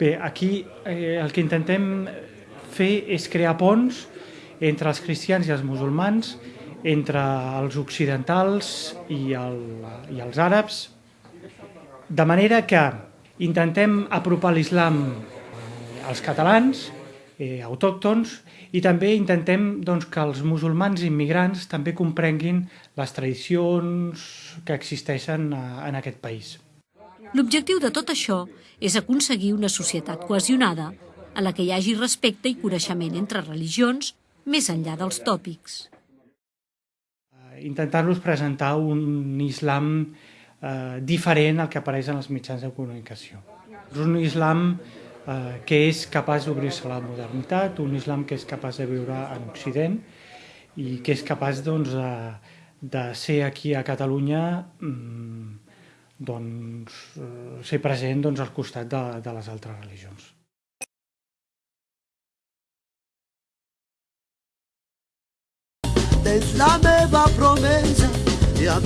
Bé, aquí eh, el que intentem fer és crear ponts entre els cristians i els musulmans, entre els occidentals i, el, i els àrabs, de manera que intentem apropar l'islam als catalans, eh, autòctons, i també intentem doncs, que els musulmans immigrants també comprenguin les tradicions que existeixen a, en aquest país. L'objectiu de tot això és aconseguir una societat cohesionada en la que hi hagi respecte i coneixement entre religions més enllà dels tòpics. Intentar-los presentar un islam eh, diferent al que apareix en els mitjans de comunicació. És un islam eh, que és capaç d'obrir-se a la modernitat, un islam que és capaç de viure en Occident i que és capaç doncs, de, de ser aquí a Catalunya mmm, doncs, eh, ser present doncs, al costat de, de les altres religions. És la meva promesa i a